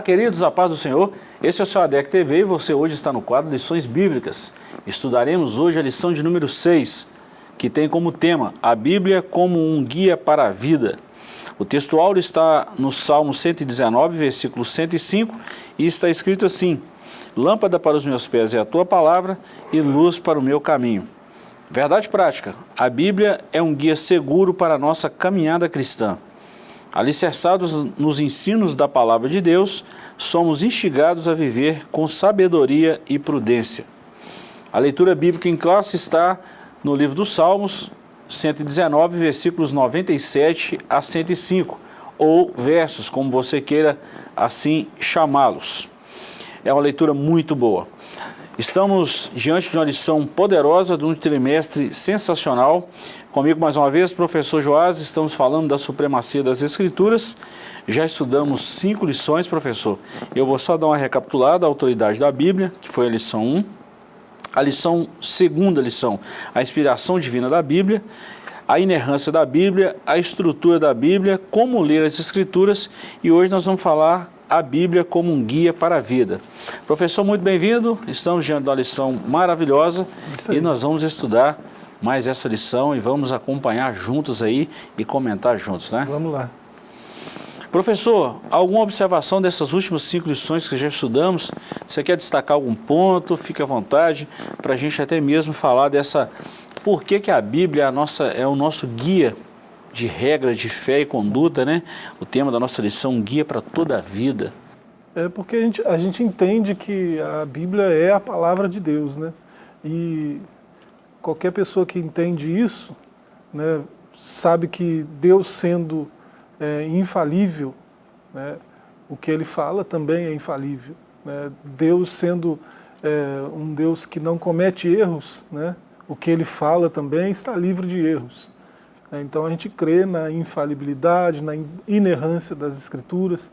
Olá, queridos, a paz do Senhor. Este é o seu ADEC TV e você hoje está no quadro Lições Bíblicas. Estudaremos hoje a lição de número 6, que tem como tema A Bíblia como um guia para a vida. O texto áureo está no Salmo 119, versículo 105, e está escrito assim, Lâmpada para os meus pés é a tua palavra e luz para o meu caminho. Verdade prática, a Bíblia é um guia seguro para a nossa caminhada cristã. Alicerçados nos ensinos da palavra de Deus, somos instigados a viver com sabedoria e prudência. A leitura bíblica em classe está no livro dos Salmos, 119, versículos 97 a 105, ou versos, como você queira assim chamá-los. É uma leitura muito boa. Estamos diante de uma lição poderosa, de um trimestre sensacional. Comigo mais uma vez, professor Joás, estamos falando da supremacia das escrituras. Já estudamos cinco lições, professor. Eu vou só dar uma recapitulada, a autoridade da Bíblia, que foi a lição 1. A lição, segunda lição, a inspiração divina da Bíblia a inerrância da Bíblia, a estrutura da Bíblia, como ler as Escrituras e hoje nós vamos falar a Bíblia como um guia para a vida. Professor, muito bem-vindo, estamos diante de uma lição maravilhosa e nós vamos estudar mais essa lição e vamos acompanhar juntos aí e comentar juntos, né? Vamos lá. Professor, alguma observação dessas últimas cinco lições que já estudamos? Você quer destacar algum ponto? Fique à vontade para a gente até mesmo falar dessa... Por que, que a Bíblia é, a nossa, é o nosso guia de regras de fé e conduta, né? O tema da nossa lição, guia para toda a vida. É porque a gente, a gente entende que a Bíblia é a palavra de Deus, né? E qualquer pessoa que entende isso, né, sabe que Deus sendo é, infalível, né, o que ele fala também é infalível. Né? Deus sendo é, um Deus que não comete erros, né, o que ele fala também está livre de erros. Né? Então a gente crê na infalibilidade, na inerrância das Escrituras,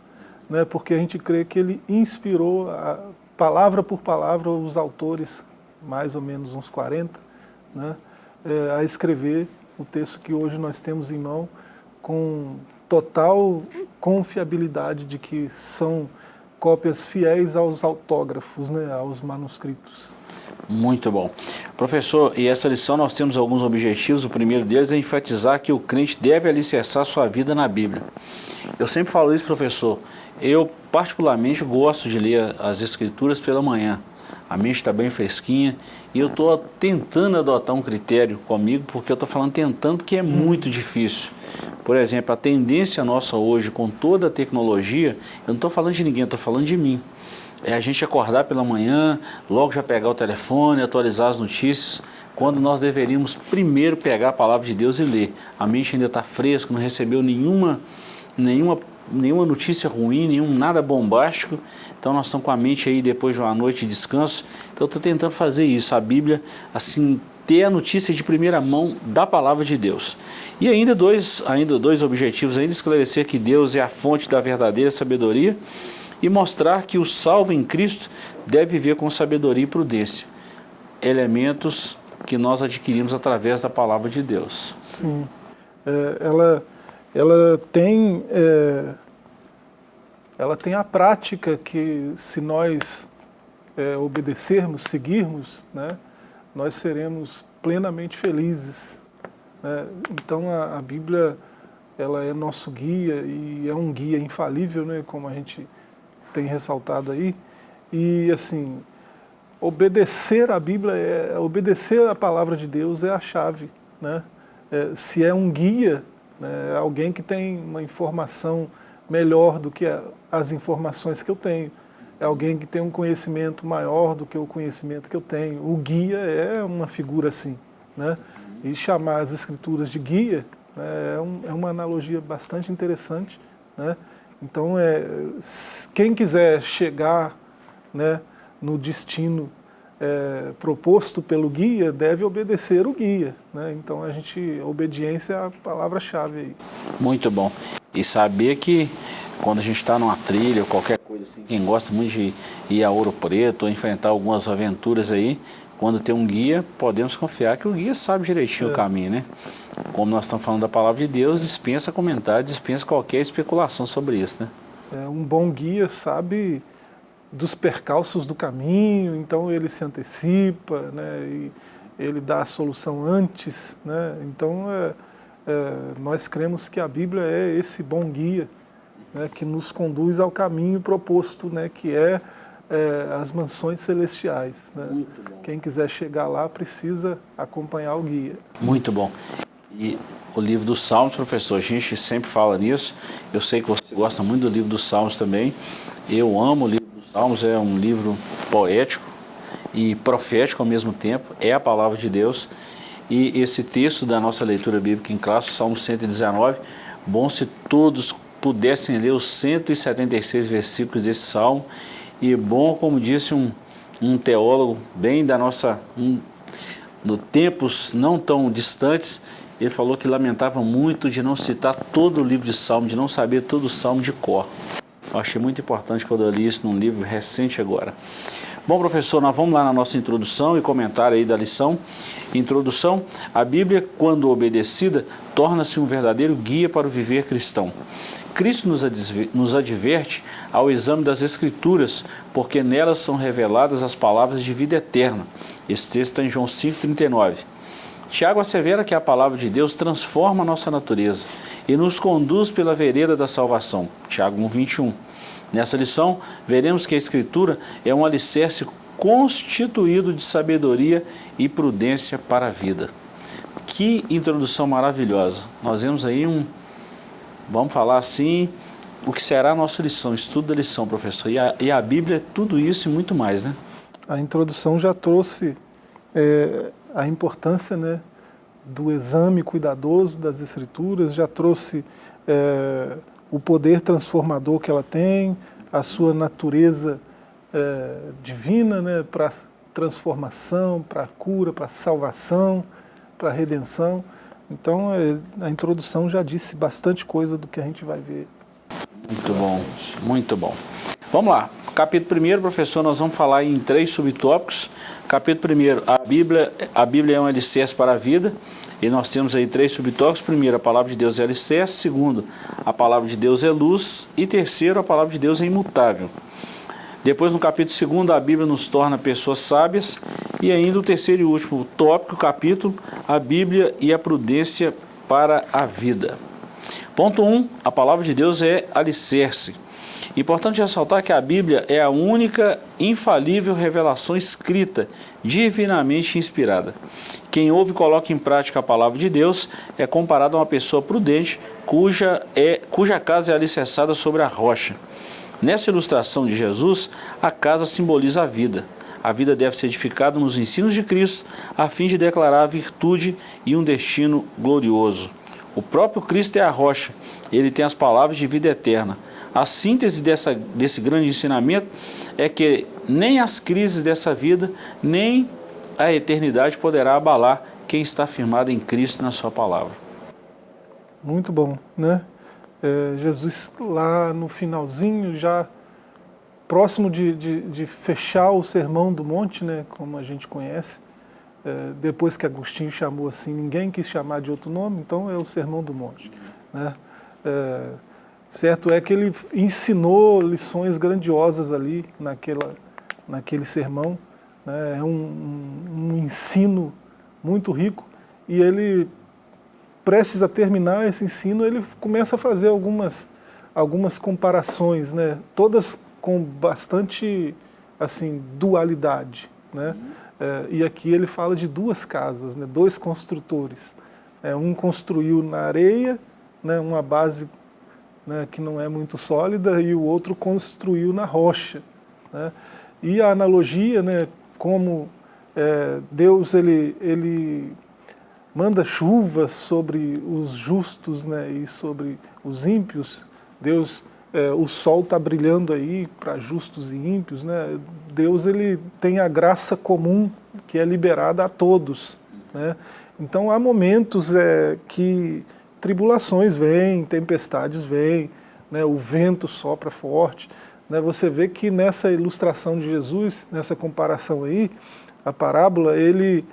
né? porque a gente crê que ele inspirou, a, palavra por palavra, os autores, mais ou menos uns 40, né? É, a escrever o texto que hoje nós temos em mão com total confiabilidade de que são cópias fiéis aos autógrafos, né, aos manuscritos. Muito bom. Professor, e essa lição nós temos alguns objetivos. O primeiro deles é enfatizar que o crente deve alicerçar sua vida na Bíblia. Eu sempre falo isso, professor. Eu particularmente gosto de ler as escrituras pela manhã. A mente está bem fresquinha e eu estou tentando adotar um critério comigo, porque eu estou falando tentando, porque é muito difícil. Por exemplo, a tendência nossa hoje com toda a tecnologia, eu não estou falando de ninguém, estou falando de mim é a gente acordar pela manhã, logo já pegar o telefone, atualizar as notícias, quando nós deveríamos primeiro pegar a palavra de Deus e ler. A mente ainda está fresca, não recebeu nenhuma, nenhuma, nenhuma notícia ruim, nenhum nada bombástico, então nós estamos com a mente aí depois de uma noite de descanso, então eu estou tentando fazer isso, a Bíblia, assim, ter a notícia de primeira mão da palavra de Deus. E ainda dois, ainda dois objetivos, ainda esclarecer que Deus é a fonte da verdadeira sabedoria, e mostrar que o salvo em Cristo deve viver com sabedoria e prudência, elementos que nós adquirimos através da palavra de Deus. Sim, é, ela, ela, tem, é, ela tem a prática que se nós é, obedecermos, seguirmos, né, nós seremos plenamente felizes. Né? Então a, a Bíblia ela é nosso guia e é um guia infalível, né, como a gente tem ressaltado aí, e assim, obedecer a Bíblia, é, obedecer a palavra de Deus é a chave, né? É, se é um guia, né, é alguém que tem uma informação melhor do que a, as informações que eu tenho, é alguém que tem um conhecimento maior do que o conhecimento que eu tenho. O guia é uma figura assim, né? E chamar as escrituras de guia né, é, um, é uma analogia bastante interessante, né? Então, é, quem quiser chegar né, no destino é, proposto pelo guia, deve obedecer o guia. Né? Então, a gente, obediência é a palavra-chave aí. Muito bom. E saber que quando a gente está numa trilha ou qualquer coisa assim, quem gosta muito de ir a Ouro Preto ou enfrentar algumas aventuras aí, quando tem um guia, podemos confiar que o guia sabe direitinho é. o caminho, né? Como nós estamos falando da palavra de Deus, dispensa comentário, dispensa qualquer especulação sobre isso, né? É, um bom guia sabe dos percalços do caminho, então ele se antecipa, né, e ele dá a solução antes. Né, então, é, é, nós cremos que a Bíblia é esse bom guia né, que nos conduz ao caminho proposto, né, que é, é as mansões celestiais. Né. Quem quiser chegar lá precisa acompanhar o guia. Muito bom. E o livro dos Salmos, professor, a gente sempre fala nisso, eu sei que você gosta muito do livro dos Salmos também, eu amo o livro dos Salmos, é um livro poético e profético ao mesmo tempo, é a palavra de Deus, e esse texto da nossa leitura bíblica em classe, Salmo 119, bom se todos pudessem ler os 176 versículos desse salmo, e bom, como disse um, um teólogo bem da nossa, um, no tempos não tão distantes, ele falou que lamentava muito de não citar todo o livro de Salmo, de não saber todo o Salmo de cor. Eu achei muito importante quando eu li isso num livro recente agora. Bom, professor, nós vamos lá na nossa introdução e comentário aí da lição. Introdução, a Bíblia, quando obedecida, torna-se um verdadeiro guia para o viver cristão. Cristo nos adverte ao exame das Escrituras, porque nelas são reveladas as palavras de vida eterna. Esse texto está em João 5,39. Tiago assevera que a palavra de Deus transforma a nossa natureza e nos conduz pela vereda da salvação. Tiago 1,21. Nessa lição, veremos que a Escritura é um alicerce constituído de sabedoria e prudência para a vida. Que introdução maravilhosa. Nós vemos aí um, vamos falar assim, o que será a nossa lição, estudo da lição, professor. E a, e a Bíblia é tudo isso e muito mais, né? A introdução já trouxe é, a importância né, do exame cuidadoso das Escrituras, já trouxe é, o poder transformador que ela tem, a sua natureza é, divina né, para transformação, para cura, para salvação, para redenção. Então é, a introdução já disse bastante coisa do que a gente vai ver. Muito bom, muito bom. Vamos lá, capítulo 1, professor, nós vamos falar em três subtópicos. Capítulo 1, a Bíblia, a Bíblia é um alicerce para a vida. E nós temos aí três subtópicos. Primeiro, a palavra de Deus é alicerce. Segundo, a palavra de Deus é luz. E terceiro, a palavra de Deus é imutável. Depois, no capítulo segundo, a Bíblia nos torna pessoas sábias. E ainda o terceiro e último tópico, capítulo, a Bíblia e a prudência para a vida. Ponto 1, um, a palavra de Deus é alicerce. Importante ressaltar que a Bíblia é a única infalível revelação escrita, divinamente inspirada. Quem ouve e coloca em prática a palavra de Deus é comparado a uma pessoa prudente cuja, é, cuja casa é alicerçada sobre a rocha. Nessa ilustração de Jesus, a casa simboliza a vida. A vida deve ser edificada nos ensinos de Cristo, a fim de declarar a virtude e um destino glorioso. O próprio Cristo é a rocha, ele tem as palavras de vida eterna. A síntese dessa, desse grande ensinamento é que nem as crises dessa vida, nem a eternidade poderá abalar quem está firmado em Cristo na sua palavra. Muito bom, né? É, Jesus lá no finalzinho, já próximo de, de, de, fechar o Sermão do Monte, né, como a gente conhece, é, depois que Agostinho chamou assim, ninguém quis chamar de outro nome, então é o Sermão do Monte. Né? É, Certo é que ele ensinou lições grandiosas ali naquela, naquele sermão, né? é um, um ensino muito rico e ele, prestes a terminar esse ensino, ele começa a fazer algumas, algumas comparações, né? todas com bastante assim, dualidade. Né? É, e aqui ele fala de duas casas, né? dois construtores. É, um construiu na areia, né? uma base né, que não é muito sólida, e o outro construiu na rocha. Né? E a analogia, né, como é, Deus ele, ele manda chuva sobre os justos né, e sobre os ímpios, Deus, é, o sol está brilhando aí para justos e ímpios, né? Deus ele tem a graça comum que é liberada a todos. Né? Então há momentos é, que tribulações vêm, tempestades vêm, né, o vento sopra forte. Né, você vê que nessa ilustração de Jesus, nessa comparação aí, a parábola, ele,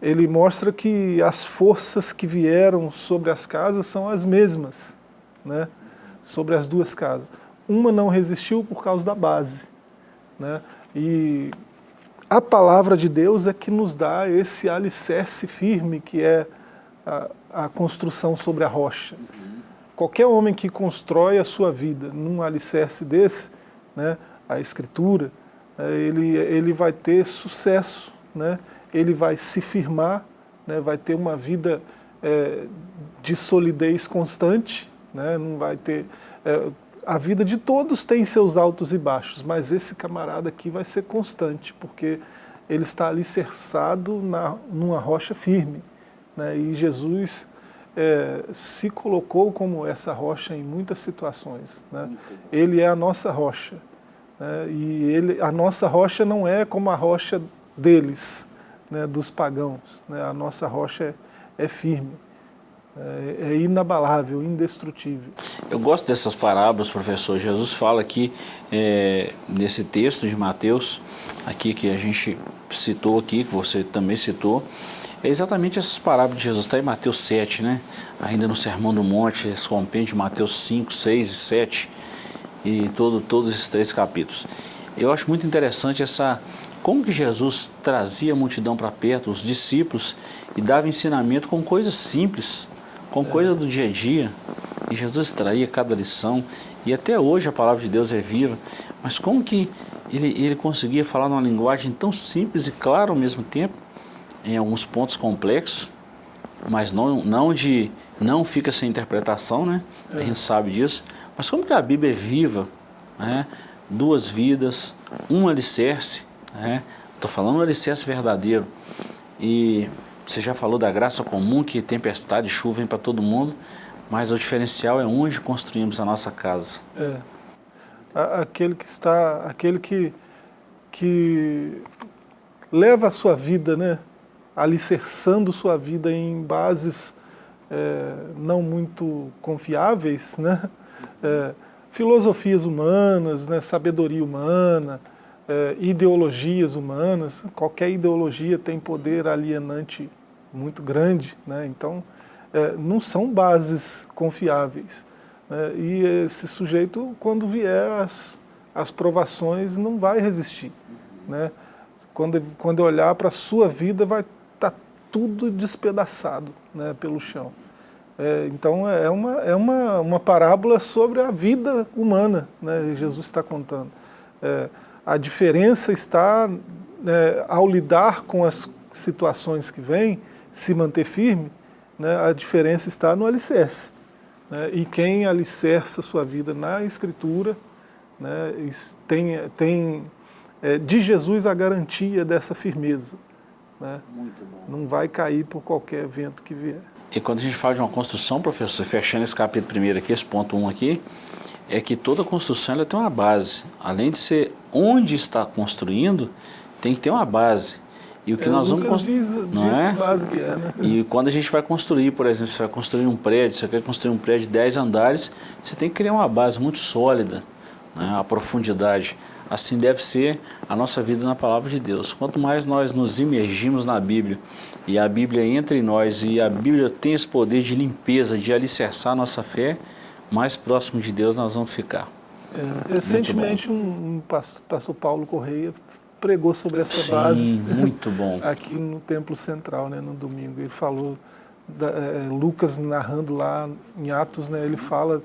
ele mostra que as forças que vieram sobre as casas são as mesmas, né, sobre as duas casas. uma não resistiu por causa da base. Né? E a palavra de Deus é que nos dá esse alicerce firme que é a, a construção sobre a rocha. Qualquer homem que constrói a sua vida num alicerce desse, né, a escritura, é, ele, ele vai ter sucesso, né, ele vai se firmar, né, vai ter uma vida é, de solidez constante, né, não vai ter... É, a vida de todos tem seus altos e baixos, mas esse camarada aqui vai ser constante, porque ele está alicerçado na, numa rocha firme. Né, e Jesus é, se colocou como essa rocha em muitas situações. Né? Ele é a nossa rocha. Né? E ele, a nossa rocha não é como a rocha deles, né, dos pagãos. Né? A nossa rocha é, é firme, é, é, inabalável, indestrutível. Eu gosto dessas parábolas, professor. Jesus fala aqui, é, nesse texto de Mateus, aqui que a gente citou aqui, que você também citou, é exatamente essas parábolas de Jesus, está em Mateus 7, né? ainda no Sermão do Monte, esse compêndio de Mateus 5, 6 e 7, e todo, todos esses três capítulos. Eu acho muito interessante essa, como que Jesus trazia a multidão para perto, os discípulos, e dava ensinamento com coisas simples, com coisas do dia a dia, e Jesus extraía cada lição, e até hoje a palavra de Deus é viva, mas como que ele, ele conseguia falar numa linguagem tão simples e clara ao mesmo tempo, em alguns pontos complexos, mas não, não de não fica sem interpretação, né? É. A gente sabe disso. Mas como que a Bíblia é viva, né? Duas vidas, um alicerce, né? Estou falando um alicerce verdadeiro. E você já falou da graça comum, que tempestade, chuva vem para todo mundo, mas o diferencial é onde construímos a nossa casa. É. Aquele que está, aquele que, que leva a sua vida, né? alicerçando sua vida em bases é, não muito confiáveis, né? É, filosofias humanas, né? sabedoria humana, é, ideologias humanas, qualquer ideologia tem poder alienante muito grande, né? então é, não são bases confiáveis. Né? E esse sujeito, quando vier as, as provações, não vai resistir. Né? Quando, quando olhar para a sua vida, vai tudo despedaçado né, pelo chão. É, então é uma, é uma, uma parábola sobre a vida humana, né, Jesus está contando. É, a diferença está, né, ao lidar com as situações que vêm, se manter firme, né, a diferença está no alicerce. Né, e quem alicerça sua vida na Escritura, né, tem, tem é, de Jesus a garantia dessa firmeza. Né? Não vai cair por qualquer vento que vier. E quando a gente fala de uma construção, professor, fechando esse capítulo primeiro aqui, esse ponto 1 um aqui, é que toda construção ela tem uma base. Além de ser onde está construindo, tem que ter uma base. E o que é, nós vamos construir, não é? é né? E quando a gente vai construir, por exemplo, você vai construir um prédio, você quer construir um prédio de 10 andares, você tem que criar uma base muito sólida, né? a profundidade. Assim deve ser a nossa vida na palavra de Deus. Quanto mais nós nos imergimos na Bíblia e a Bíblia entra em nós e a Bíblia tem esse poder de limpeza, de alicerçar a nossa fé, mais próximo de Deus nós vamos ficar. É, recentemente um, um pastor, pastor, Paulo Correia pregou sobre essa Sim, base. muito bom. aqui no Templo Central, né, no domingo. Ele falou, da, é, Lucas narrando lá em Atos, né, ele fala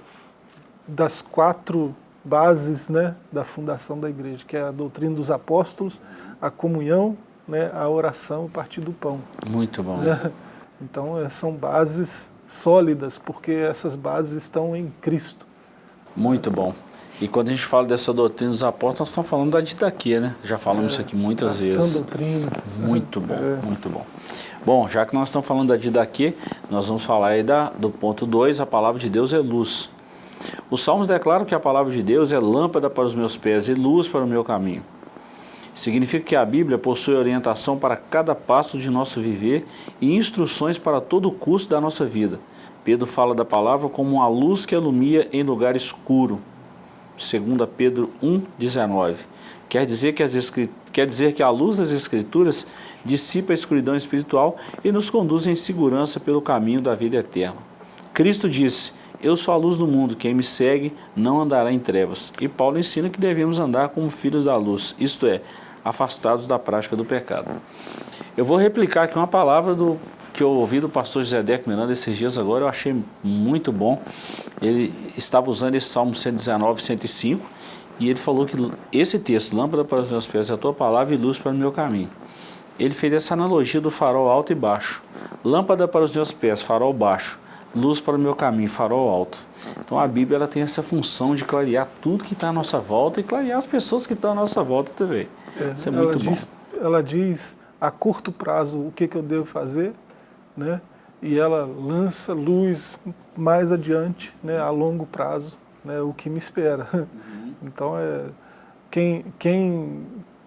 das quatro bases né, da fundação da igreja, que é a doutrina dos apóstolos, a comunhão, né, a oração, o partir do pão. Muito bom. Né? Então é, são bases sólidas, porque essas bases estão em Cristo. Muito bom. E quando a gente fala dessa doutrina dos apóstolos, nós estamos falando da didaquia, né? Já falamos é, isso aqui muitas vezes. doutrina. Muito bom, é. muito bom. Bom, já que nós estamos falando da didaquia, nós vamos falar aí da, do ponto 2, a palavra de Deus é luz. Os salmos declaram que a palavra de Deus é lâmpada para os meus pés e luz para o meu caminho. Significa que a Bíblia possui orientação para cada passo de nosso viver e instruções para todo o curso da nossa vida. Pedro fala da palavra como uma luz que alumia em lugar escuro. 2 Pedro 1,19. Quer quer dizer que a luz das Escrituras dissipa a escuridão espiritual e nos conduz em segurança pelo caminho da vida eterna. Cristo disse, Eu sou a luz do mundo, quem me segue não andará em trevas. E Paulo ensina que devemos andar como filhos da luz, isto é, afastados da prática do pecado. Eu vou replicar aqui uma palavra do, que eu ouvi do pastor José Deco Miranda esses dias agora, eu achei muito bom. Ele estava usando esse Salmo 119, 105, e ele falou que esse texto, lâmpada para os meus pés, é a tua palavra e luz para o meu caminho. Ele fez essa analogia do farol alto e baixo. Lâmpada para os meus pés, farol baixo. Luz para o meu caminho, farol alto. Então a Bíblia ela tem essa função de clarear tudo que está à nossa volta e clarear as pessoas que estão à nossa volta também. É, Isso é muito diz, bom. Ela diz a curto prazo o que, que eu devo fazer, né? e ela lança luz mais adiante, né? a longo prazo, né? o que me espera. Uhum. Então, é, quem, quem,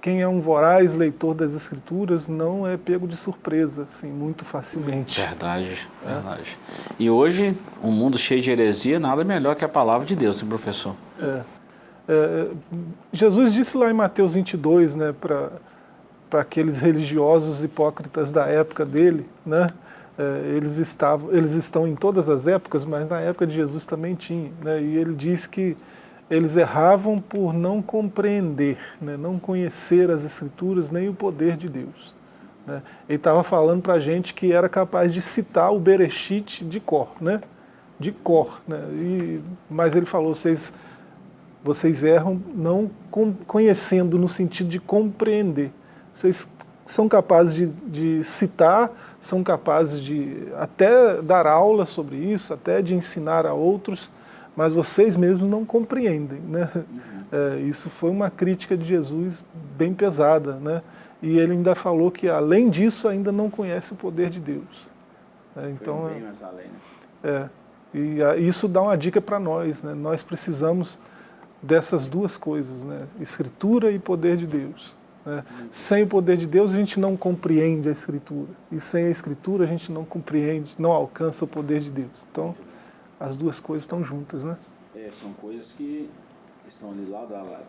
quem é um voraz leitor das Escrituras não é pego de surpresa, assim, muito facilmente. Verdade, é. verdade. E hoje, um mundo cheio de heresia, nada melhor que a palavra de Deus, hein, professor? É. É, Jesus disse lá em Mateus 22, né, para aqueles religiosos hipócritas da época dele, né, é, eles, estavam, eles estão em todas as épocas, mas na época de Jesus também tinha, né, e ele diz que eles erravam por não compreender, né, não conhecer as Escrituras nem o poder de Deus. Né. Ele estava falando para a gente que era capaz de citar o Bereshit de cor, né, de cor, né, e, mas ele falou, vocês vocês erram não conhecendo no sentido de compreender. Vocês são capazes de, de citar, são capazes de até dar aula sobre isso, até de ensinar a outros, mas vocês mesmos não compreendem. Né? Uhum. É, isso foi uma crítica de Jesus bem pesada. Né? E ele ainda falou que, além disso, ainda não conhece o poder de Deus. É, então, bem mais além, né? É, e a, isso dá uma dica para nós. Né? Nós precisamos dessas duas coisas, né? escritura e poder de Deus. Né? Sem o poder de Deus a gente não compreende a escritura, e sem a escritura a gente não compreende, não alcança o poder de Deus. Então, as duas coisas estão juntas, né? É, são coisas que estão ali lado a lado.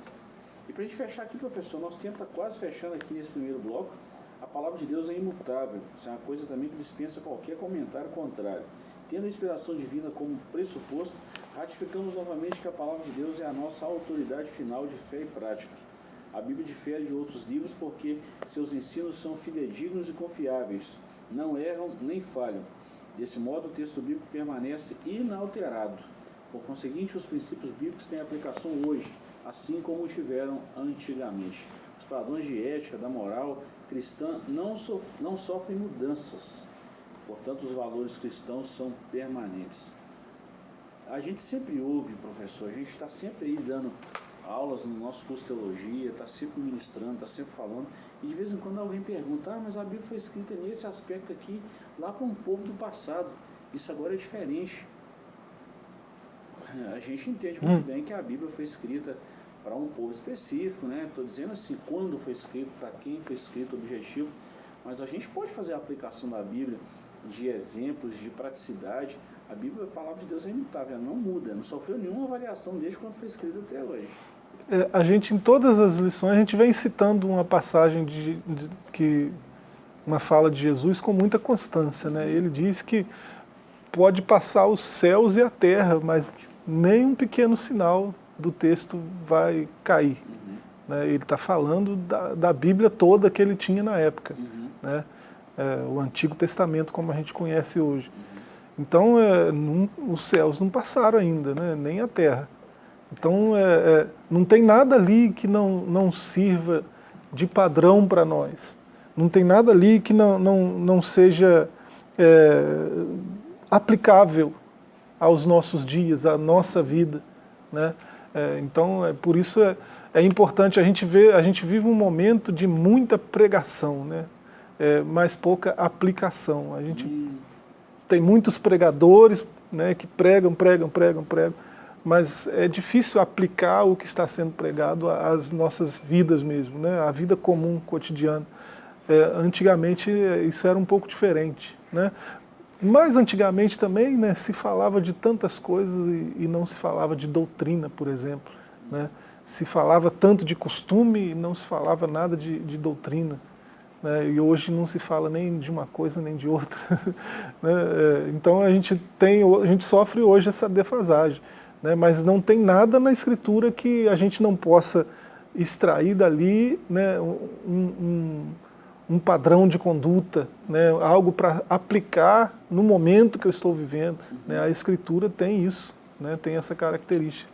E para a gente fechar aqui, professor, nosso tempo está quase fechando aqui nesse primeiro bloco. A palavra de Deus é imutável, isso é uma coisa também que dispensa qualquer comentário contrário. Tendo a inspiração divina como pressuposto, ratificamos novamente que a palavra de Deus é a nossa autoridade final de fé e prática. A Bíblia difere de outros livros porque seus ensinos são fidedignos e confiáveis, não erram nem falham. Desse modo, o texto bíblico permanece inalterado. Por conseguinte, os princípios bíblicos têm aplicação hoje, assim como tiveram antigamente. Os padrões de ética, da moral cristã não, sof não sofrem mudanças Portanto, os valores cristãos são permanentes. A gente sempre ouve, professor, a gente está sempre aí dando aulas no nosso curso de teologia, está sempre ministrando, está sempre falando, e de vez em quando alguém pergunta, ah, mas a Bíblia foi escrita nesse aspecto aqui, lá para um povo do passado, isso agora é diferente. A gente entende muito hum. bem que a Bíblia foi escrita para um povo específico, né? Estou dizendo assim, quando foi escrito, para quem foi escrito, o objetivo, mas a gente pode fazer a aplicação da Bíblia de exemplos, de praticidade, a Bíblia, a palavra de Deus é imutável, ela não muda, não sofreu nenhuma variação desde quando foi escrita até hoje. É, a gente, em todas as lições, a gente vem citando uma passagem de, de, que uma fala de Jesus com muita constância. Né? Ele diz que pode passar os céus e a terra, mas nem um pequeno sinal do texto vai cair. Uhum. Né? Ele está falando da, da Bíblia toda que ele tinha na época. Uhum. Né? é, o Antigo Testamento como a gente conhece hoje. Então, é, não, os céus não passaram ainda, né, nem a terra. Então, é, é não tem nada ali que não, não sirva de padrão para nós. Não tem nada ali que não, não, não seja é, aplicável aos nossos dias, à nossa vida. Né? É, então, é, por isso é, é importante a gente ver, a gente vive um momento de muita pregação, né? é, mas pouca aplicação. A gente tem muitos pregadores né, que pregam, pregam, pregam, pregam, mas é difícil aplicar o que está sendo pregado às nossas vidas mesmo, né, à vida comum, cotidiana. É, antigamente isso era um pouco diferente. Né? Mas antigamente também né, se falava de tantas coisas e, e não se falava de doutrina, por exemplo. Né? Se falava tanto de costume e não se falava nada de, de doutrina. Né? E hoje não se fala nem de uma coisa nem de outra. né? É, então a gente, tem, a gente sofre hoje essa defasagem. Né? Mas não tem nada na escritura que a gente não possa extrair dali né, um, um, um padrão de conduta, né, algo para aplicar no momento que eu estou vivendo. Né? A escritura tem isso, né, tem essa característica.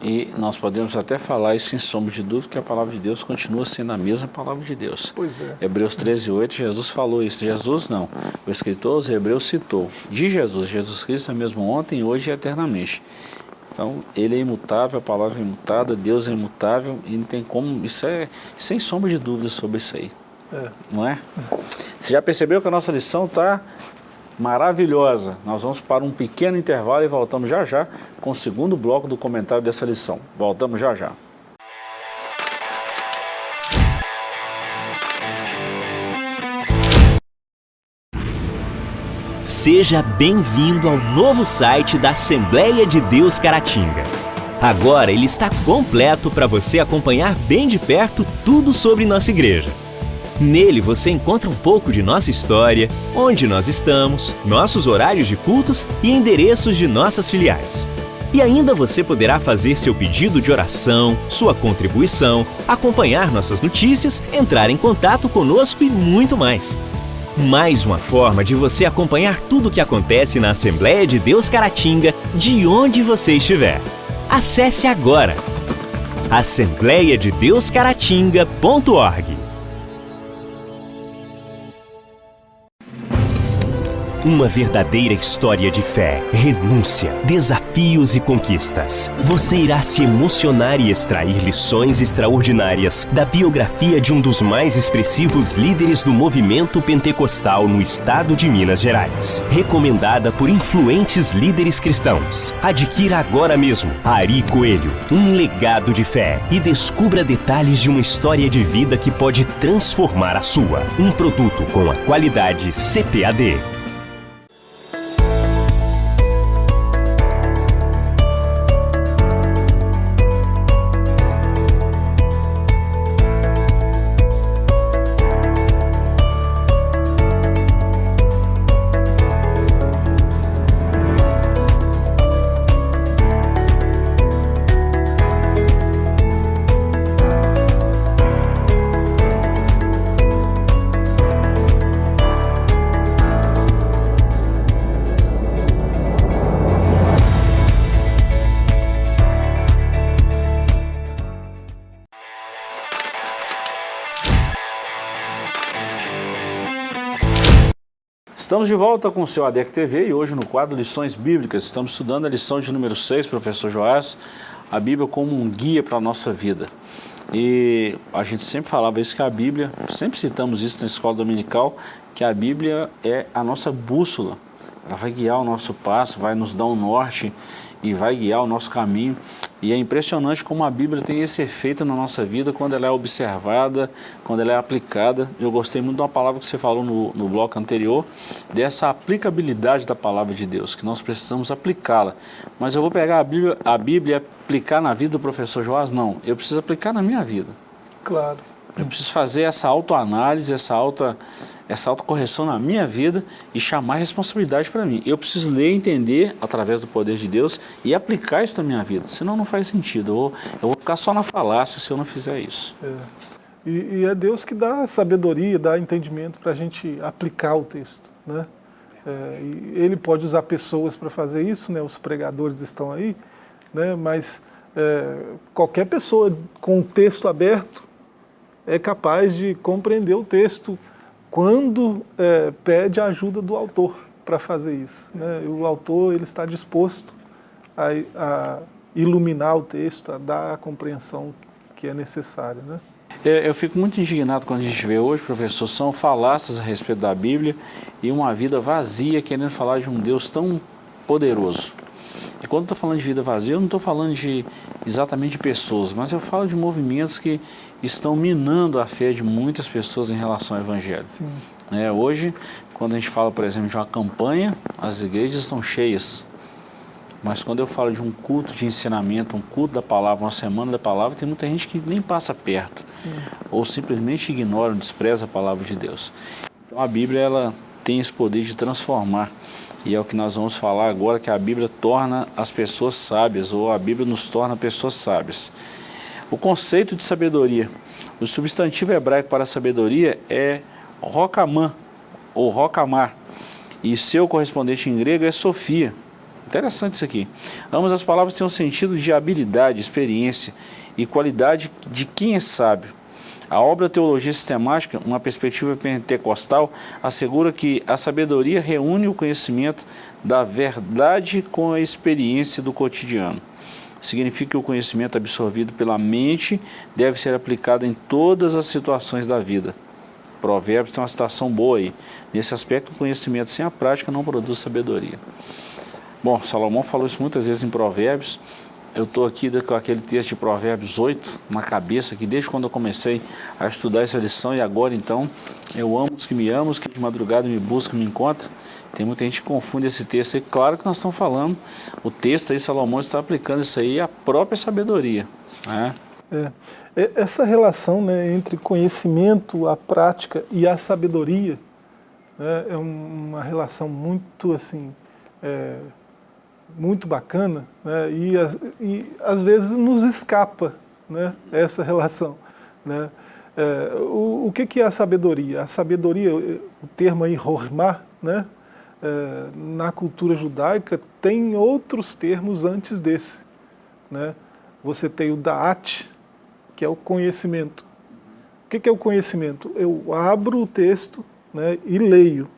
E nós podemos até falar isso em sombra de dúvida, que a palavra de Deus continua sendo a mesma palavra de Deus. Pois é. Hebreus 13, 8, Jesus falou isso. Jesus não. O escritor, os hebreus, citou. De Jesus, Jesus Cristo é mesmo ontem, hoje e eternamente. Então, ele é imutável, a palavra é imutável, Deus é imutável, e não tem como, isso é sem sombra de dúvida sobre isso aí. É. Não é? Você já percebeu que a nossa lição está maravilhosa. Nós vamos para um pequeno intervalo e voltamos já já com o segundo bloco do comentário dessa lição. Voltamos já já. Seja bem-vindo ao novo site da Assembleia de Deus Caratinga. Agora ele está completo para você acompanhar bem de perto tudo sobre nossa igreja. Nele você encontra um pouco de nossa história, onde nós estamos, nossos horários de cultos e endereços de nossas filiais. E ainda você poderá fazer seu pedido de oração, sua contribuição, acompanhar nossas notícias, entrar em contato conosco e muito mais. Mais uma forma de você acompanhar tudo o que acontece na Assembleia de Deus Caratinga, de onde você estiver. Acesse agora assembleiadedeuscaratinga.org Uma verdadeira história de fé, renúncia, desafios e conquistas. Você irá se emocionar e extrair lições extraordinárias da biografia de um dos mais expressivos líderes do movimento pentecostal no estado de Minas Gerais. Recomendada por influentes líderes cristãos. Adquira agora mesmo Ari Coelho, um legado de fé e descubra detalhes de uma história de vida que pode transformar a sua. Um produto com a qualidade CPAD. Estamos de volta com o seu ADEC TV e hoje no quadro Lições Bíblicas estamos estudando a lição de número 6, professor Joás, a Bíblia como um guia para a nossa vida. E a gente sempre falava isso que a Bíblia, sempre citamos isso na escola dominical, que a Bíblia é a nossa bússola. Ela vai guiar o nosso passo, vai nos dar um norte e vai guiar o nosso caminho. E é impressionante como a Bíblia tem esse efeito na nossa vida quando ela é observada, quando ela é aplicada. Eu gostei muito de uma palavra que você falou no, no bloco anterior, dessa aplicabilidade da palavra de Deus, que nós precisamos aplicá-la. Mas eu vou pegar a Bíblia, a Bíblia e aplicar na vida do professor Joás? Não, eu preciso aplicar na minha vida. Claro. Eu preciso fazer essa autoanálise, essa auto essa autocorreção na minha vida e chamar responsabilidade para mim. Eu preciso ler e entender através do poder de Deus e aplicar isso na minha vida, senão não faz sentido. Eu vou, eu vou ficar só na falácia se eu não fizer isso. É. E, e, é Deus que dá sabedoria, dá entendimento para a gente aplicar o texto. Né? É, ele pode usar pessoas para fazer isso, né? os pregadores estão aí, né? mas é, qualquer pessoa com o texto aberto é capaz de compreender o texto, quando é, pede a ajuda do autor para fazer isso. Né? O autor ele está disposto a, a, iluminar o texto, a dar a compreensão que é necessária. Né? É, eu fico muito indignado quando a gente vê hoje, professor, são falácias a respeito da Bíblia e uma vida vazia querendo falar de um Deus tão poderoso. E quando eu estou falando de vida vazia, eu não estou falando de exatamente de pessoas, mas eu falo de movimentos que estão minando a fé de muitas pessoas em relação ao Evangelho. É, hoje, quando a gente fala, por exemplo, de uma campanha, as igrejas estão cheias. Mas quando eu falo de um culto de ensinamento, um culto da palavra, uma semana da palavra, tem muita gente que nem passa perto. Sim. Ou simplesmente ignora, despreza a palavra de Deus. Então a Bíblia ela tem esse poder de transformar. E é o que nós vamos falar agora, que a Bíblia torna as pessoas sábias, ou a Bíblia nos torna pessoas sábias. O conceito de sabedoria. O substantivo hebraico para sabedoria é rokamã, ou rokamar, e seu correspondente em grego é sofia. Interessante isso aqui. Ambas as palavras têm um sentido de habilidade, experiência e qualidade de quem é sábio. A obra Teologia Sistemática, uma perspectiva pentecostal, assegura que a sabedoria reúne o conhecimento da verdade com a experiência do cotidiano. Significa que o conhecimento absorvido pela mente deve ser aplicado em todas as situações da vida. Provérbios tem uma citação boa aí. Nesse aspecto, o conhecimento sem a prática não produz sabedoria. Bom, Salomão falou isso muitas vezes em Provérbios. Eu estou aqui com aquele texto de Provérbios 8 na cabeça, que desde quando eu comecei a estudar essa lição e agora então, eu amo os que me amam, os que de madrugada me buscam, me encontram. Tem muita gente que confunde esse texto aí. Claro que nós estamos falando, o texto aí, Salomão está aplicando isso aí à própria sabedoria. Né? É. é. Essa relação né, entre conhecimento, a prática e a sabedoria né, é uma relação muito assim... É, muito bacana né, e, e às vezes nos escapa né, essa relação. Né. É, o, o que, que é a sabedoria? A sabedoria, o termo aí, hormá, né, é, na cultura judaica tem outros termos antes desse. Né. Você tem o da'at, que é o conhecimento. O que, que é o conhecimento? Eu abro o texto né, e leio.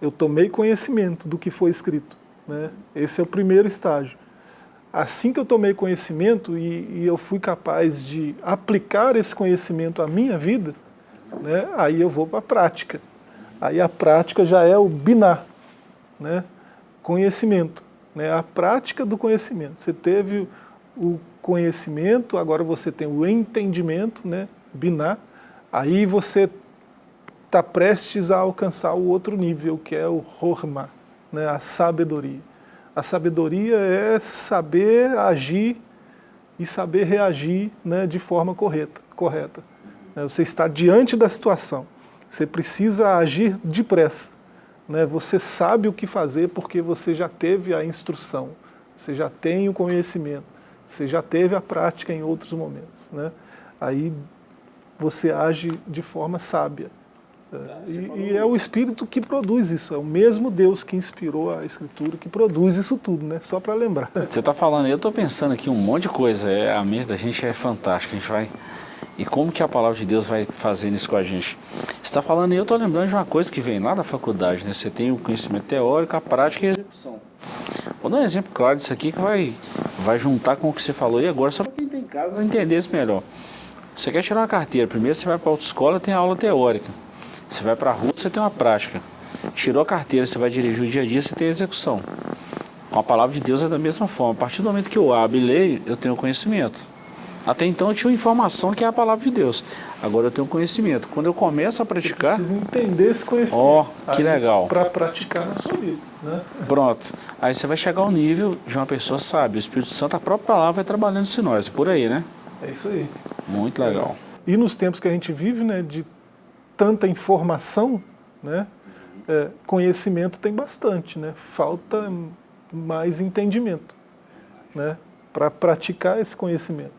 Eu tomei conhecimento do que foi escrito. Né? Esse é o primeiro estágio. Assim que eu tomei conhecimento e, e eu fui capaz de aplicar esse conhecimento à minha vida, né, aí eu vou para a prática. Aí a prática já é o binar, né, conhecimento, né, a prática do conhecimento. Você teve o conhecimento, agora você tem o entendimento, né, binar, aí você está prestes a alcançar o outro nível, que é o horma, né, a sabedoria. A sabedoria é saber agir e saber reagir né, de forma correta. correta. Né, você está diante da situação, você precisa agir depressa. Né, você sabe o que fazer porque você já teve a instrução, você já tem o conhecimento, você já teve a prática em outros momentos. Né? Aí você age de forma sábia. Tá, e, e, é o Espírito que produz isso, é o mesmo Deus que inspirou a Escritura, que produz isso tudo, né? Só para lembrar. Você está falando, eu estou pensando aqui um monte de coisa, é, a mente da gente é fantástica, a gente vai... E como que a palavra de Deus vai fazendo isso com a gente? Você está falando, eu estou lembrando de uma coisa que vem lá da faculdade, né? Você tem o conhecimento teórico, a prática e a execução. Vou dar um exemplo claro disso aqui que vai, vai juntar com o que você falou e agora, só para quem tem casa entender isso melhor. Você quer tirar uma carteira, primeiro você vai para a autoescola tem a aula teórica. Você vai para a rua, você tem uma prática. Tirou a carteira, você vai dirigir o dia a dia, você tem a execução. Com a palavra de Deus é da mesma forma. A partir do momento que eu abro e leio, eu tenho conhecimento. Até então eu tinha informação que é a palavra de Deus. Agora eu tenho conhecimento. Quando eu começo a praticar... Você entender esse conhecimento. Ó, oh, que legal. Para praticar na sua vida. Né? Pronto. Aí você vai chegar ao nível de uma pessoa sábia. O Espírito Santo, a própria palavra, vai trabalhando em nós. Por aí, né? É isso aí. Muito legal. E nos tempos que a gente vive, né, de tanta informação, né, é, conhecimento tem bastante, né, falta mais entendimento né, para praticar esse conhecimento.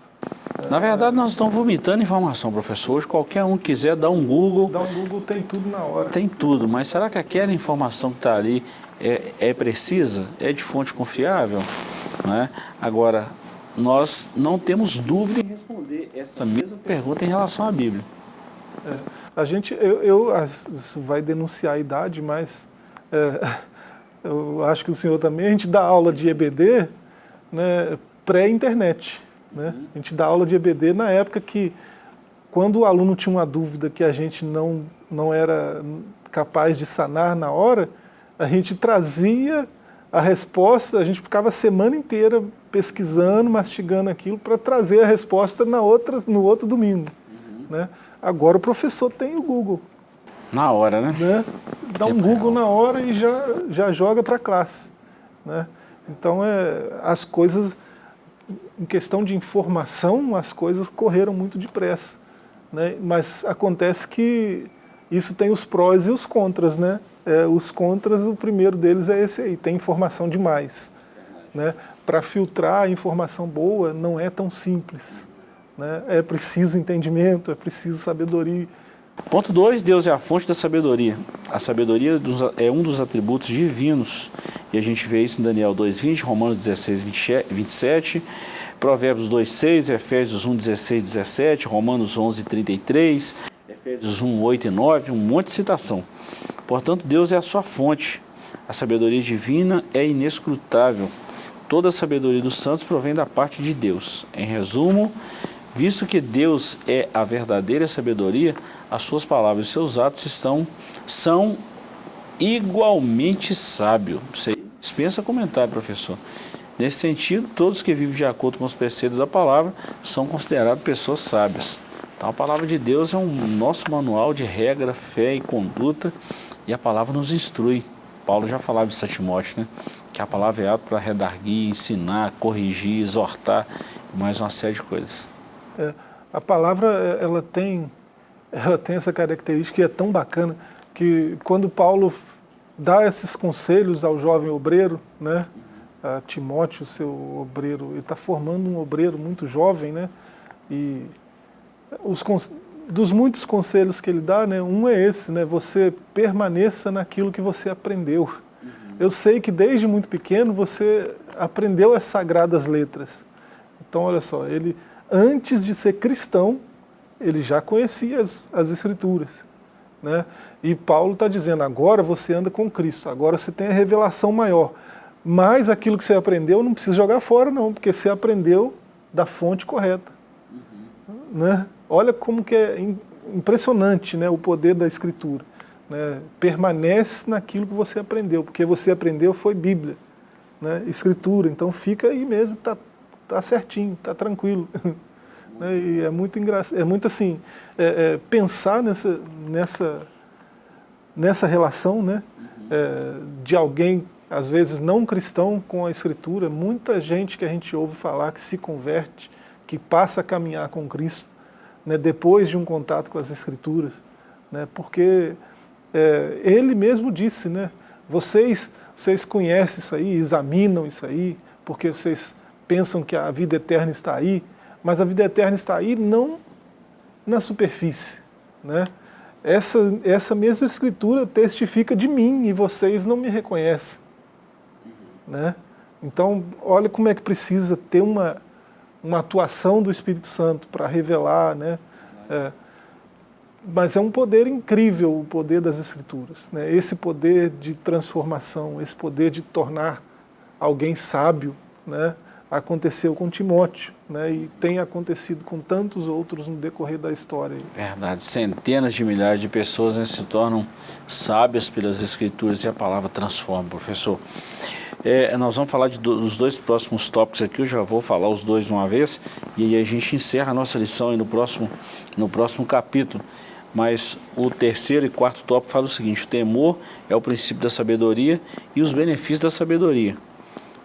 Na verdade, nós estamos vomitando informação, professor. Hoje, qualquer um quiser dar um Google... Dar um Google tem tudo na hora. Tem tudo, mas será que aquela informação que está ali é, é, precisa? É de fonte confiável? Né? Agora, nós não temos dúvida em responder essa mesma pergunta em relação à Bíblia. É. A gente, eu, eu isso vai denunciar a idade, mas é, eu acho que o senhor também, a gente dá aula de EBD né, pré-internet. Né? A gente dá aula de EBD na época que, quando o aluno tinha uma dúvida que a gente não, não era capaz de sanar na hora, a gente trazia a resposta, a gente ficava a semana inteira pesquisando, mastigando aquilo para trazer a resposta na outra, no outro domingo. Uhum. Né? Agora o professor tem o Google. Na hora, né? né? Dá um Google na hora e já, já joga para a classe. Né? Então, é, as coisas, em questão de informação, as coisas correram muito depressa. Né? Mas acontece que isso tem os prós e os contras, né? É, os contras, o primeiro deles é esse aí, tem informação demais. Né? Para filtrar a informação boa não é tão simples. Né? É preciso entendimento, é preciso sabedoria. Ponto 2, Deus é a fonte da sabedoria. A sabedoria é um dos atributos divinos. E a gente vê isso em Daniel 2,20, Romanos 16, 27, Provérbios 2,6, Efésios 1, 16, 17, Romanos 11, 33, Efésios 1, 8 e 9, um monte de citação. Portanto, Deus é a sua fonte. A sabedoria divina é inescrutável. Toda a sabedoria dos santos provém da parte de Deus. Em resumo, visto que Deus é a verdadeira sabedoria, as suas palavras e seus atos estão, são igualmente sábios. Você dispensa comentário, professor. Nesse sentido, todos que vivem de acordo com os preceitos da palavra são considerados pessoas sábias. Então a palavra de Deus é um nosso manual de regra, fé e conduta e a palavra nos instrui. Paulo já falava isso a Timóteo, né? que a palavra é apta para redarguir, ensinar, corrigir, exortar mais uma série de coisas. É, a palavra ela tem, ela tem essa característica e é tão bacana que quando Paulo dá esses conselhos ao jovem obreiro, né? a Timóteo, seu obreiro, ele está formando um obreiro muito jovem, né? E os, dos muitos conselhos que ele dá, né, um é esse, né? Você permaneça naquilo que você aprendeu. Uhum. Eu sei que desde muito pequeno você aprendeu as sagradas letras. Então, olha só, ele antes de ser cristão, ele já conhecia as, as escrituras. Né? E Paulo está dizendo, agora você anda com Cristo, agora você tem a revelação maior. Mas aquilo que você aprendeu não precisa jogar fora não, porque você aprendeu da fonte correta. Uhum. Né? Olha como que é impressionante né, o poder da escritura. Né? Permanece naquilo que você aprendeu, porque você aprendeu foi Bíblia, né? escritura, então fica aí mesmo, está tá certinho, está tranquilo. né? E é muito engraçado, é muito assim, é, é, pensar nessa, nessa, nessa relação né? Uhum. É, de alguém às vezes não cristão com a escritura, muita gente que a gente ouve falar que se converte, que passa a caminhar com Cristo, né, depois de um contato com as escrituras, né, porque é, ele mesmo disse, né, vocês, vocês conhecem isso aí, examinam isso aí, porque vocês pensam que a vida eterna está aí, mas a vida eterna está aí não na superfície, né? Essa, essa mesma escritura testifica de mim e vocês não me reconhecem. Né? Então, olha como é que precisa ter uma, uma atuação do Espírito Santo para revelar. Né? É, mas é um poder incrível o poder das Escrituras. Né? Esse poder de transformação, esse poder de tornar alguém sábio, né? Aconteceu com Timóteo, né? e tem acontecido com tantos outros no decorrer da história. Verdade, centenas de milhares de pessoas né, se tornam sábias pelas Escrituras e a palavra transforma, professor. É, nós vamos falar de, dos dois próximos tópicos aqui, eu já vou falar os dois uma vez, e aí a gente encerra a nossa lição no próximo, no próximo capítulo. Mas o terceiro e quarto tópico fala o seguinte, o temor é o princípio da sabedoria e os benefícios da sabedoria.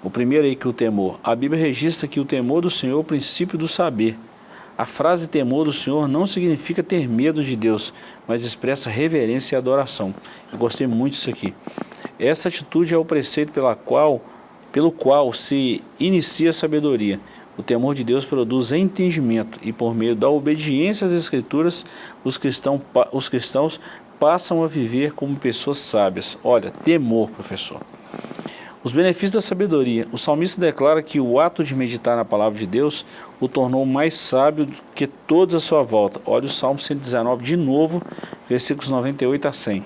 O primeiro aí que o temor, a Bíblia registra que o temor do Senhor é o princípio do saber. A frase temor do Senhor não significa ter medo de Deus, mas expressa reverência e adoração. Eu gostei muito disso aqui. Essa atitude é o preceito pela qual, pelo qual se inicia a sabedoria. O temor de Deus produz entendimento e por meio da obediência às Escrituras, os, cristão, os cristãos passam a viver como pessoas sábias. Olha, temor, professor. Os benefícios da sabedoria. O salmista declara que o ato de meditar na palavra de Deus o tornou mais sábio do que todos à sua volta. Olha o Salmo 119 de novo, versículos 98 a 100.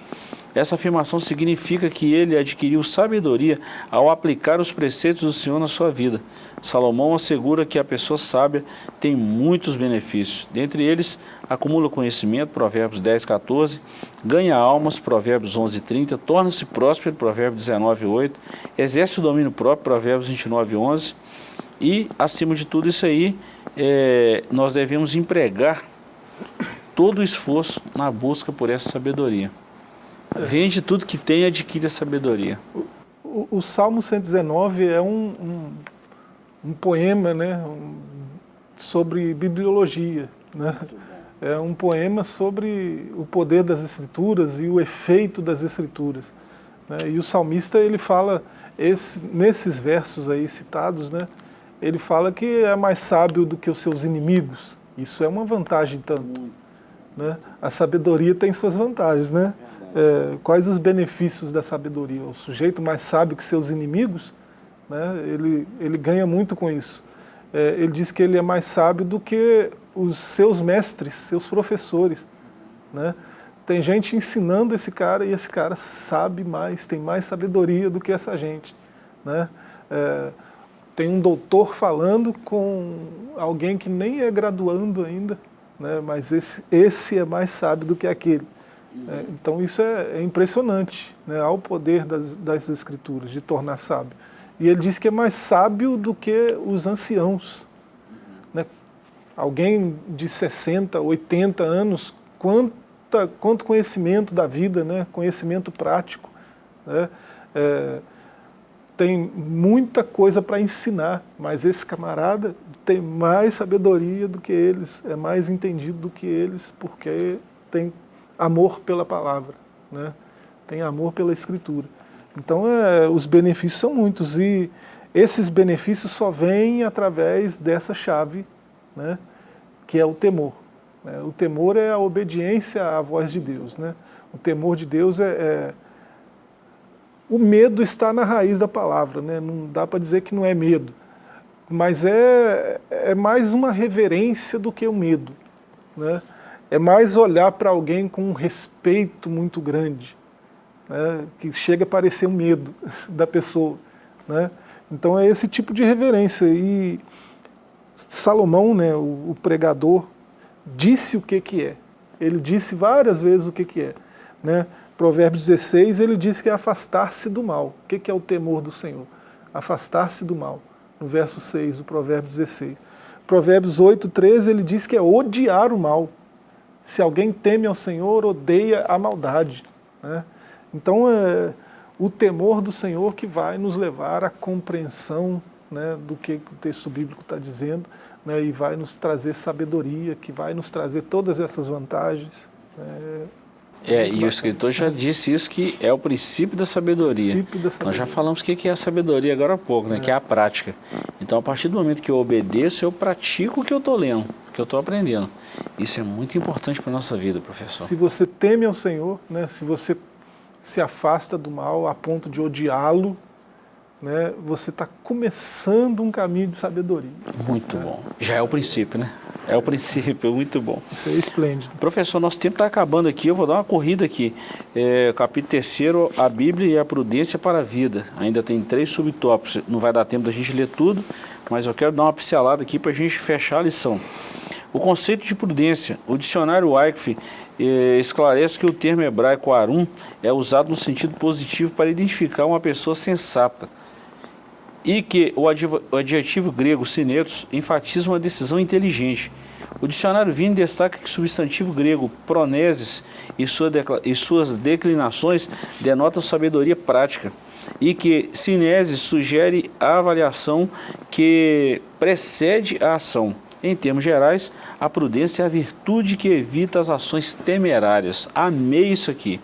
Essa afirmação significa que ele adquiriu sabedoria ao aplicar os preceitos do Senhor na sua vida. Salomão assegura que a pessoa sábia tem muitos benefícios. Dentre eles, acumula conhecimento, Provérbios 10, 14, ganha almas, Provérbios 11, 30, torna-se próspero, Provérbios 19, 8, exerce o domínio próprio, Provérbios 29, 11, e, acima de tudo isso aí, é, nós devemos empregar todo o esforço na busca por essa sabedoria. Vende tudo que tem e adquire a sabedoria. O, o, o, Salmo 119 é um, um, um poema né, um, sobre bibliologia. Né? É um poema sobre o poder das escrituras e o efeito das escrituras. Né? E o salmista ele fala, esse, nesses versos aí citados, né, ele fala que é mais sábio do que os seus inimigos. Isso é uma vantagem tanto. Né? A sabedoria tem suas vantagens. Né? É, quais os benefícios da sabedoria? O sujeito mais sábio que seus inimigos, né, ele, ele ganha muito com isso. É, ele diz que ele é mais sábio do que os seus mestres, seus professores. Né? Tem gente ensinando esse cara e esse cara sabe mais, tem mais sabedoria do que essa gente. Né? É, tem um doutor falando com alguém que nem é graduando ainda, né? mas esse, esse é mais sábio do que aquele. É, então isso é, é impressionante, né? há o poder das, das escrituras de tornar sábio. E ele diz que é mais sábio do que os anciãos. Né? Alguém de 60, 80 anos, quanta, quanto conhecimento da vida, né? conhecimento prático. Né? É, tem muita coisa para ensinar, mas esse camarada tem mais sabedoria do que eles, é mais entendido do que eles, porque tem amor pela palavra, né? tem amor pela escritura. Então é, os benefícios são muitos e esses benefícios só vêm através dessa chave, né? que é o temor. Né? O temor é a obediência à voz de Deus. Né? O temor de Deus é, é o medo está na raiz da palavra, né? não dá para dizer que não é medo, mas é, é mais uma reverência do que o um medo. Né? É mais olhar para alguém com um respeito muito grande, né? que chega a parecer um medo da pessoa. Né? Então é esse tipo de reverência. E Salomão, né, o, o pregador, disse o que, que é. Ele disse várias vezes o que, que é. Né? Provérbios 16, ele diz que é afastar-se do mal. O que é o temor do Senhor? Afastar-se do mal. No verso 6 do Provérbio 16. Provérbios 8, 13, ele diz que é odiar o mal. Se alguém teme ao Senhor, odeia a maldade. Né? Então, é o temor do Senhor que vai nos levar à compreensão né, do que o texto bíblico está dizendo né, e vai nos trazer sabedoria, que vai nos trazer todas essas vantagens. Né, é, e o escritor já disse isso, que é o princípio da sabedoria. Princípio da sabedoria. Nós já falamos o que é a sabedoria agora há pouco, né? É. que é a prática. Então, a partir do momento que eu obedeço, eu pratico o que eu estou lendo, o que eu estou aprendendo. Isso é muito importante para a nossa vida, professor. Se você teme ao Senhor, né? se você se afasta do mal a ponto de odiá-lo, né, você está começando um caminho de sabedoria. Muito né? bom. Já é o princípio, né? É o princípio, muito bom. Isso é esplêndido. Professor, nosso tempo está acabando aqui, eu vou dar uma corrida aqui. É, capítulo 3, a Bíblia e a prudência para a vida. Ainda tem três subtópicos, não vai dar tempo da gente ler tudo, mas eu quero dar uma pincelada aqui para a gente fechar a lição. O conceito de prudência, o dicionário Wycliffe eh, esclarece que o termo hebraico arum é usado no sentido positivo para identificar uma pessoa sensata, e que o adjetivo grego sinetos enfatiza uma decisão inteligente. O dicionário Vini destaca que o substantivo grego proneses e, sua e suas declinações denotam sabedoria prática e que sinese sugere a avaliação que precede a ação. Em termos gerais, a prudência é a virtude que evita as ações temerárias. Amei isso aqui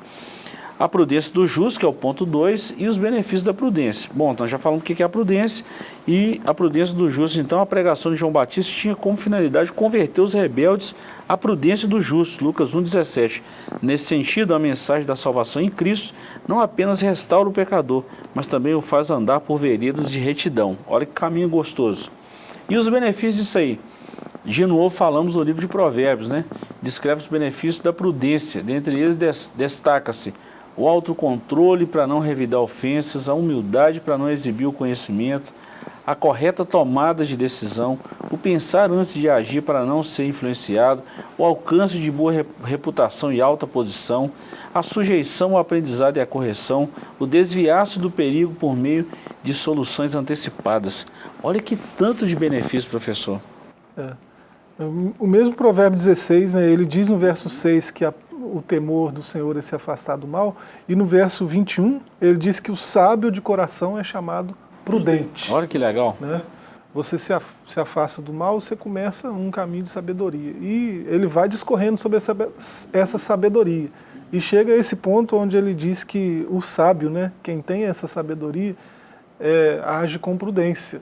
a prudência do justo, que é o ponto 2, e os benefícios da prudência. Bom, então já falamos o que é a prudência e a prudência do justo. Então a pregação de João Batista tinha como finalidade converter os rebeldes à prudência do justo, Lucas 1,17. Nesse sentido, a mensagem da salvação em Cristo não apenas restaura o pecador, mas também o faz andar por veredas de retidão. Olha que caminho gostoso. E os benefícios disso aí? De novo falamos no livro de Provérbios, né? Descreve os benefícios da prudência. Dentre eles destaca-se o autocontrole para não revidar ofensas, a humildade para não exibir o conhecimento, a correta tomada de decisão, o pensar antes de agir para não ser influenciado, o alcance de boa reputação e alta posição, a sujeição ao aprendizado e à correção, o desviar-se do perigo por meio de soluções antecipadas. Olha que tanto de benefício, professor. É. O mesmo provérbio 16, né, ele diz no verso 6 que a, o temor do Senhor é se afastar do mal. E no verso 21, ele diz que o sábio de coração é chamado prudente. Olha que legal. Né? Você se, af se afasta do mal, você começa um caminho de sabedoria. E ele vai discorrendo sobre essa, sabedoria. E chega a esse ponto onde ele diz que o sábio, né, quem tem essa sabedoria, é, age com prudência.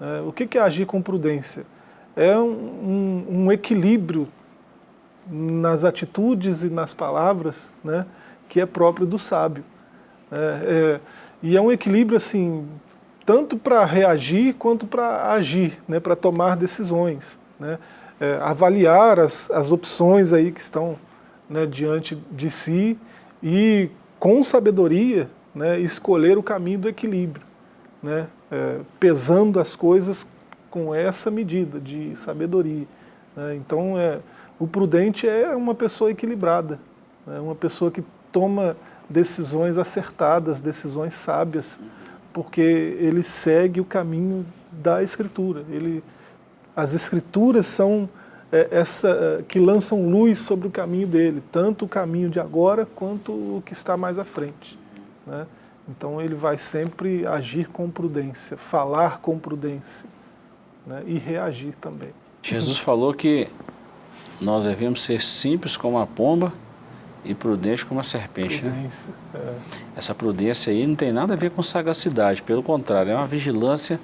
É, o que é agir com prudência? É um, um, equilíbrio nas atitudes e nas palavras né, que é próprio do sábio. É, é, e é um equilíbrio assim, tanto para reagir quanto para agir, né, para tomar decisões. Né, é, avaliar as, as opções aí que estão né, diante de si e, com sabedoria, né, escolher o caminho do equilíbrio, né, é, pesando as coisas com essa medida de sabedoria. Né, então, é, o prudente é uma pessoa equilibrada, é uma pessoa que toma decisões acertadas, decisões sábias, porque ele segue o caminho da Escritura. Ele, as Escrituras são é, essa, é, que lançam luz sobre o caminho dele, tanto o caminho de agora quanto o que está mais à frente. Né? Então ele vai sempre agir com prudência, falar com prudência né? e reagir também. Jesus falou que nós devemos ser simples como a pomba e prudente como a serpente. Né? Prudência, né? é. Essa prudência aí não tem nada a ver com sagacidade, pelo contrário, é uma vigilância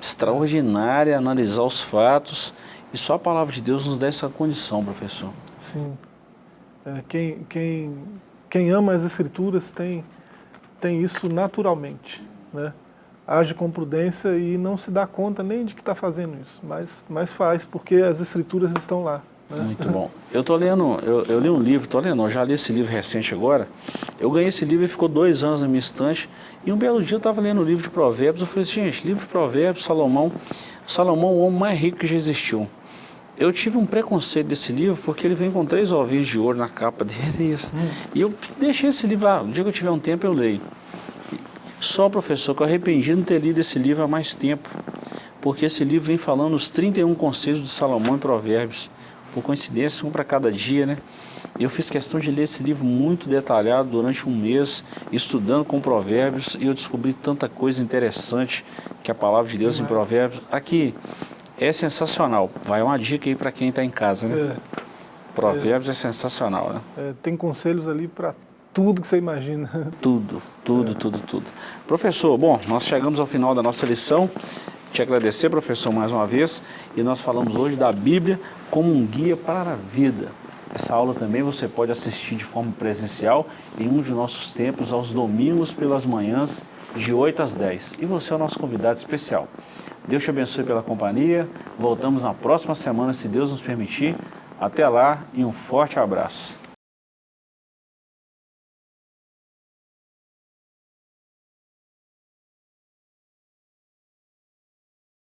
extraordinária, analisar os fatos, e só a palavra de Deus nos dá essa condição, professor. Sim. É, quem, quem, quem ama as Escrituras tem, tem isso naturalmente, né? Age com prudência e não se dá conta nem de que está fazendo isso, mas, mas faz, porque as Escrituras estão lá. Muito bom. Eu tô lendo, eu, eu li um livro, tô lendo, já li esse livro recente agora. Eu ganhei esse livro e ficou dois anos na minha estante. E um belo dia eu estava lendo o livro de Provérbios. Eu falei assim, gente, livro de Provérbios, Salomão. Salomão, o homem mais rico que já existiu. Eu tive um preconceito desse livro porque ele vem com três ovinhos de ouro na capa dele. Hum. E eu deixei esse livro, ah, o dia que eu tiver um tempo eu leio. Só, professor, que eu arrependi de não ter lido esse livro há mais tempo. Porque esse livro vem falando os 31 conselhos de Salomão em Provérbios por coincidência, um para cada dia, né? Eu fiz questão de ler esse livro muito detalhado durante um mês, estudando com provérbios, e eu descobri tanta coisa interessante que a palavra de Deus em provérbios. Aqui é sensacional. Vai uma dica aí para quem está em casa, né? É. Provérbios é, é sensacional, né? É, tem conselhos ali para tudo que você imagina. Tudo, tudo, é. tudo, tudo. Professor, bom, nós chegamos ao final da nossa lição. Te agradecer, professor, mais uma vez. E nós falamos hoje da Bíblia como um guia para a vida. Essa aula também você pode assistir de forma presencial em um de nossos templos aos domingos pelas manhãs, de 8 às 10. E você é o nosso convidado especial. Deus te abençoe pela companhia. Voltamos na próxima semana, se Deus nos permitir. Até lá e um forte abraço.